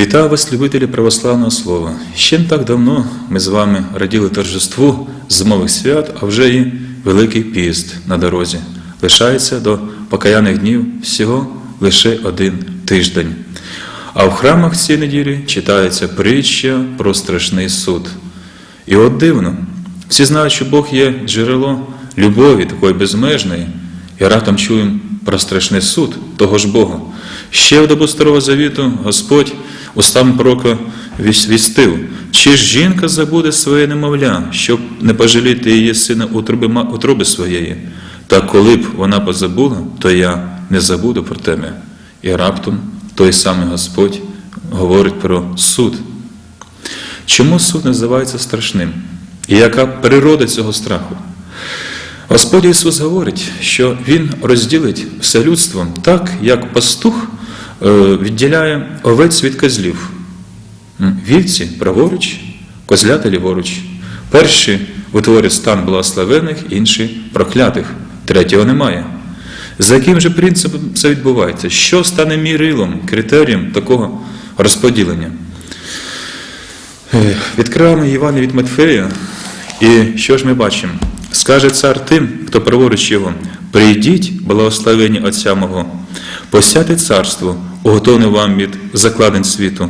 Вітаю вас, любителі православного слова. Ще не так давно ми з вами раділи торжеству зимових свят, а вже і Великий піст на дорозі. Лишається до покаяних днів всього лише один тиждень. А в храмах цієї неділі читається притча про страшний суд. І от дивно, всі знають, що Бог є джерело любові такої безмежної, і раптом чуємо про страшний суд того ж Бога. Ще в добу Старого Завіту Господь устам пророка вістив, чи ж жінка забуде своє немовля, щоб не пожаліти її сина утроби, утроби своєї. Та коли б вона позабула, то я не забуду про тебе. І раптом той самий Господь говорить про суд. Чому суд називається страшним? І яка природа цього страху? Господь Ісус говорить, що Він розділить все людство так, як пастух е, відділяє овець від козлів. Вівці праворуч, козлята ліворуч. Перші утворюють стан благословених, інші проклятих, третього немає. За яким же принципом це відбувається? Що стане мірилом, критерієм такого розподілення? Е, Відкриваємо Івана від Матфея, і що ж ми бачимо? Скаже цар тим, хто праворуч його, прийдіть, благословені Отця мого, посяти царство, уготовне вам від закладень світу,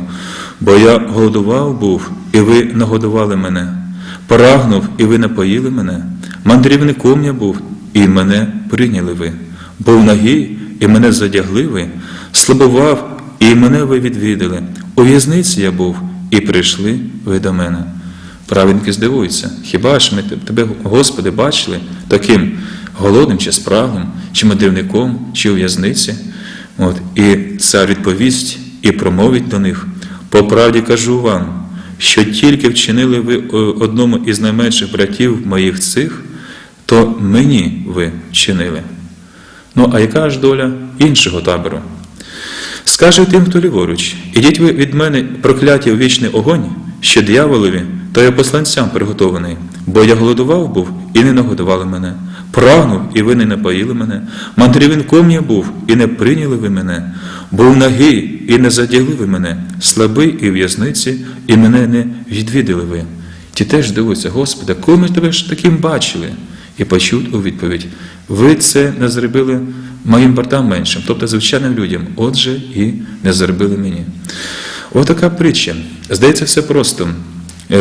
бо я голодував був, і ви нагодували мене, прагнув, і ви напоїли мене, мандрівником я був, і мене прийняли ви, був нагий, і мене задягли ви, слабував, і мене ви відвідали. У в'язниці я був, і прийшли ви до мене. Праведники здивуються, хіба ж ми тебе, Господи, бачили таким голодним чи спраглим, чи мандрівником, чи у в'язниці? От, І цар відповість і промовить до них. По правді кажу вам, що тільки вчинили ви одному із найменших братів моїх цих, то мені ви вчинили. Ну, а яка ж доля іншого табору? Скаже тим, хто ліворуч, ідіть ви від мене прокляті у вічний огонь, що дияволові, та я посланцям приготований, бо я голодував був і не нагодували мене, прагнув, і ви не напоїли мене, мандрівником я був, і не прийняли ви мене, був нагий, і не задягли ви мене, слабий і в'язниці, і мене не відвідали ви. Ті теж дивуються, Господи, коли ми тебе ж таким бачили? І почуть у відповідь: ви це не зробили моїм братам меншим, тобто звичайним людям, отже, і не зробили мені. Отака притча. Здається, все просто.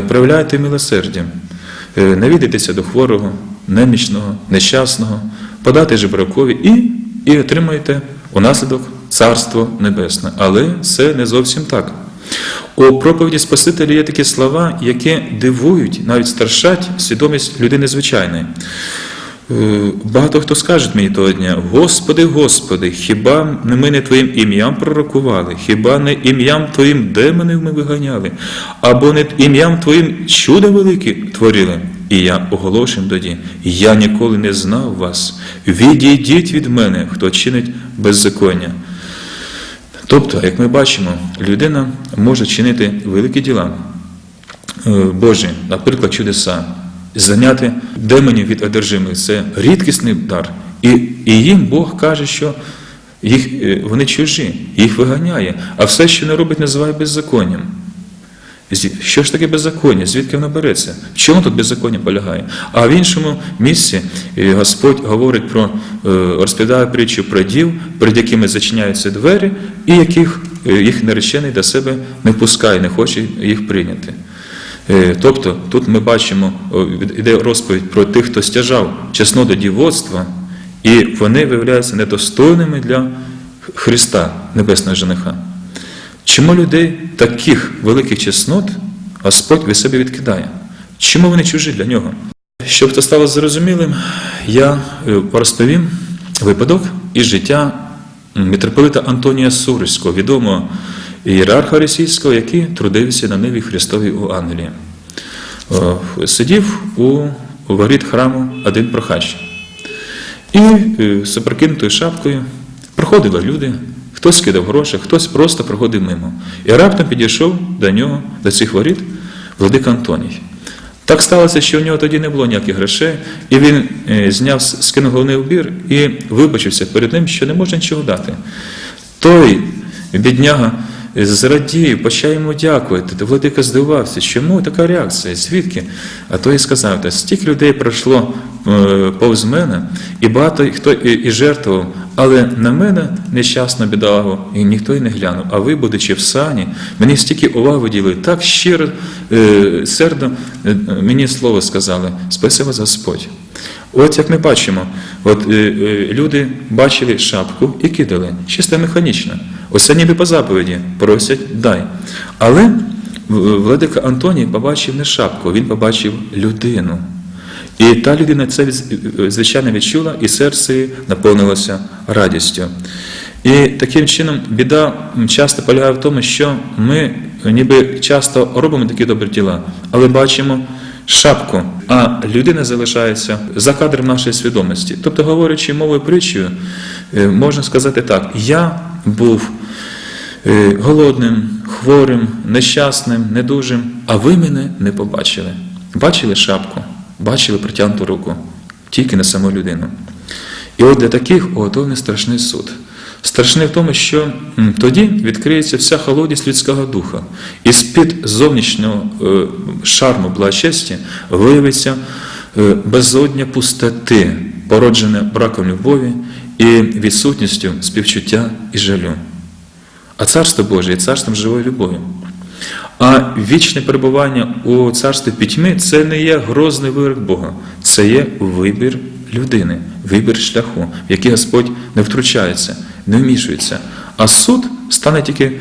Проявляйте милосердя, навідайтеся до хворого, немічного, нещасного, подати жебракові і і отримаєте унаслідок Царство Небесне. Але це не зовсім так. У проповіді Спасителя є такі слова, які дивують, навіть старшать свідомість людини звичайної. Багато хто скаже мені того дня, Господи, Господи, хіба не ми не Твоїм ім'ям пророкували, хіба не ім'ям Твоїм демонів ми виганяли, або не ім'ям Твоїм чудо велике творили? І я оголошую тоді, я ніколи не знав вас. Відійдіть від мене, хто чинить беззаконня. Тобто, як ми бачимо, людина може чинити великі діла Божі, наприклад, чудеса зайняти демонів від одержимих це рідкісний дар. І і їм Бог каже, що їх, вони чужі, їх виганяє, а все, що не робить, називає беззаконням. Що ж таке беззаконня? Звідки воно береться? В чому тут беззаконня полягає? А в іншому місці Господь говорить про, розповідає притчу про дів, перед якими зачиняються двері, і яких їх наречений до себе не пускає, не хоче їх прийняти. Тобто тут ми бачимо, іде розповідь про тих, хто стяжав чесно до дівоцтва, і вони виявляються недостойними для Христа, Небесного жениха. Чому людей таких великих чеснот Господь від себе відкидає? Чому вони чужі для нього? Щоб це стало зрозумілим, я розповім випадок із життя митрополита Антонія Суриського, відомого ієрарха російського, який трудився на Ниві Христовій у Англії. Сидів у воріт храму один прохач. І з опрокинутою шапкою проходили люди, хтось кидав гроші, хтось просто проходив мимо. І раптом підійшов до нього, до цих воріт, владик Антоній. Так сталося, що в нього тоді не було ніяких грошей, і він е, зняв, скинув головний убір і вибачився перед ним, що не може нічого дати. Той бідняга зрадів, почав йому дякувати. Владика здивувався, чому така реакція? Звідки? А той сказав, стільки людей пройшло е, повз мене, і багато хто і, і жертвував, але на мене нещасно бідолагу, і ніхто й не глянув. А ви, будучи в сані, мені стільки уваги виділи, так щиро, е, сердо е, мені слово сказали. Спаси вас Господь. От як ми бачимо, от е, е, люди бачили шапку і кидали, чисто механічно. Оце ніби по заповіді просять дай. Але владика Антоній побачив не шапку, він побачив людину. І та людина це звичайно відчула, і серце наповнилося радістю. І таким чином біда часто полягає в тому, що ми ніби часто робимо такі добрі діла, але бачимо шапку, а людина залишається за кадром нашої свідомості. Тобто, говорячи мовою притчею, е, можна сказати так: я був голодним, хворим, нещасним, недужим, а ви мене не побачили. Бачили шапку, бачили протягнуту руку, тільки не саму людину. І от для таких уготовлений страшний суд. Страшний в тому, що тоді відкриється вся холодність людського духа, і з-під зовнішнього е, шарму благочесті виявиться е, безодня пустоти, породжене браком любові і відсутністю співчуття і жалю. А царство Боже є царством живої любові. А вічне перебування у царстві пітьми це не є грозний вирок Бога, це є вибір людини, вибір шляху, в який Господь не втручається, не вмішується. А суд стане тільки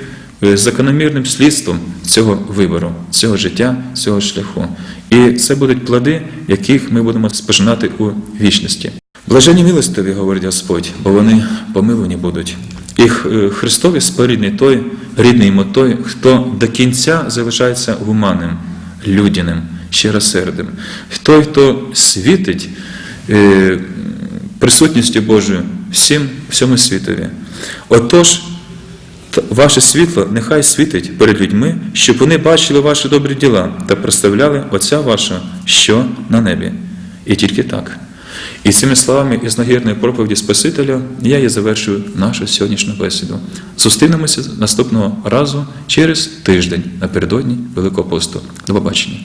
е, закономірним слідством цього вибору, цього життя, цього шляху. І це будуть плоди, яких ми будемо спожинати у вічності. Блажені милостиві, говорить Господь, бо вони помилувані будуть. І Х- Христові спорідний той, рідний йому той, хто до кінця залишається гуманним, людяним, щиросердим. Той, хто світить е, присутністю Божою всім, всьому світові. Отож, Ваше світло нехай світить перед людьми, щоб вони бачили ваші добрі діла та представляли Отця вашого, що на небі. І тільки так. І цими словами із нагірної проповіді Спасителя я і завершую нашу сьогоднішню бесіду. Зустрінемося наступного разу через тиждень напередодні Великого посту. До побачення.